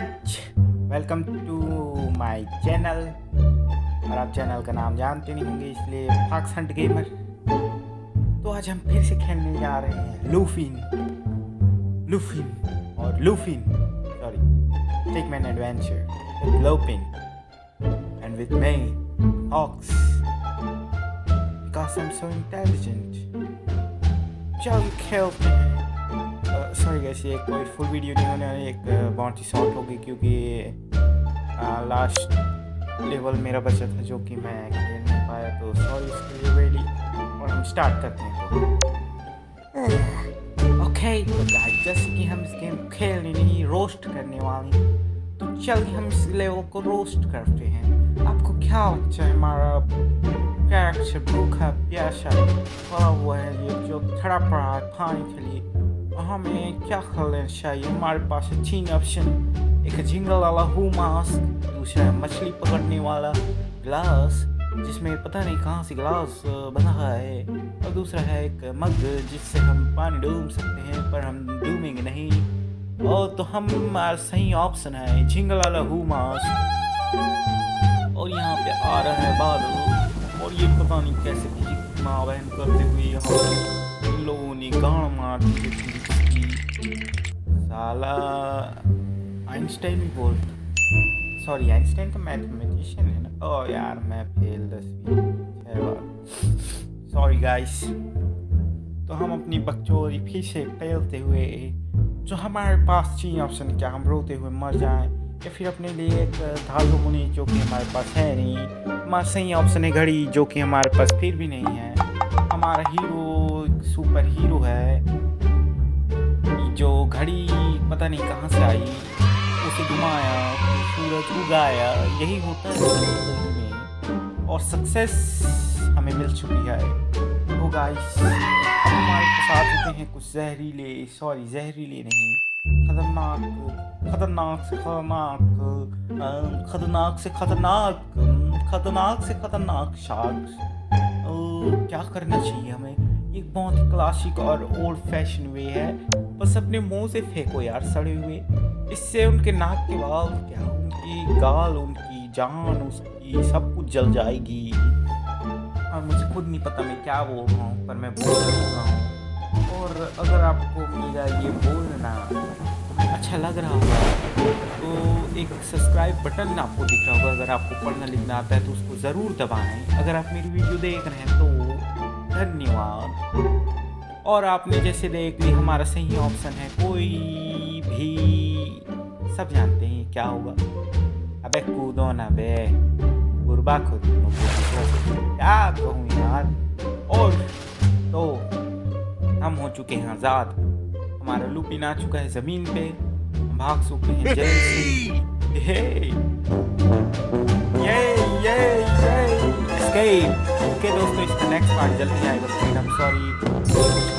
Guys welcome to my channel और आप channel का नाम जानते नहीं होंगे, इसलिए फॉक्स हंट गेमर तो आज हम फिर से खेलने जा रहे हैं लूफिन लूफिन और लूफिन sorry tech man adventure with लोपिन and with me, Fox because I'm so intelligent चल खेलते हैं। गैस ये कोई फुल वीडियो नहीं होने वाली एक बहुत ही शॉर्ट होगी क्योंकि लास्ट लेवल मेरा बचा था जो कि मैं खेल नहीं पाया तो सॉरी इसके लिए वेली और हम स्टार्ट करते हैं तो। ओके तो गाइस जैसे कि हम इस गेम को खेलने नहीं रोस्ट करने वाले तो चलिए हम इस लेवल को रोस्ट करते हैं। आपको क्या लगता है हमारा कैरेक्टर भूखा, प्यासा, पड़ा हुआ है ये जो खड़ा पड़ा है पानी के लिए? हमें क्या करना चाहिए? हमारे पास है तीन ऑप्शन एक झिंगल वाला हु मास्क दूसरा है मछली पकड़ने वाला ग्लास जिसमें पता नहीं कहाँ से ग्लास बना है। और दूसरा है एक मग जिससे हम पानी डूब सकते हैं, पर हम डूबेंगे नहीं। और तो हम सही ऑप्शन है झिंगल वाला हु मास्क और यहाँ पे आ रहा है बादल। और ये पता नहीं कैसे माँ बहन करते हुए यहाँ लोगों ने गाड़ मार दी साला, आइंस्टाइन भी बोलता सॉरी आइंस्टाइन तो मैथमेटिशियन है ना? ओ यार, मैं फेल दसवीं। सॉरी गाइस तो हम अपनी बकचोरी फिर से फैलते हुए, जो हमारे पास चीन ऑप्शन, क्या हम रोते हुए मर जाएँ, या फिर अपने लिए एक धातु मुनि जो कि हमारे पास है नहीं हमारा सही ऑप्शन है घड़ी, जो कि हमारे पास फिर भी नहीं है। हमारा हीरो सुपर हीरो है। जो घड़ी, पता नहीं कहाँ से आई, उसे घुमाया, सूरज उगाया, यही होता है ज़िंदगी में। और सक्सेस हमें मिल चुकी है। तो गाइस हमारे साथ होते हैं कुछ जहरीले सॉरी जहरीले नहीं। खतरनाक खतरनाक से खतरनाक खतरनाक से खतरनाक खतरनाक से खतरनाक शार्क क्या करना चाहिए हमें? एक बहुत ही क्लासिक और ओल्ड फ़ैशन वे है। बस अपने मुँह से फेंको यार, सड़े हुए। इससे उनके नाक के बाल, क्या उनकी गाल, उनकी जान, उसकी सब कुछ जल जाएगी। और मुझे खुद नहीं पता मैं क्या बोल रहा हूँ, पर मैं बोल रहा हूँ। और अगर आपको मेरा ये बोलना अच्छा लग रहा होगा सब्सक्राइब बटन आपको दिख रहा होगा। अगर आपको पढ़ना लिखना आता है तो उसको ज़रूर दबाएँ। अगर आप मेरी वीडियो देख रहे हैं तो धन्यवाद। और आपने जैसे देख ली, हमारा सही ऑप्शन है। कोई भी सब जानते हैं क्या होगा। अबे कूदो ना बे। गुरबा खुद क्या कहूँ यार? और तो हम हो चुके हैं आज़ाद। हमारा लुपिन आ चुका है ज़मीन पे। भाग चुके हैं जेल से ये ये ये Escape. ओके दोस्तों इसका नेक्स्ट पार्ट जल्दी आएगा फ्रीडम. Okay, bye.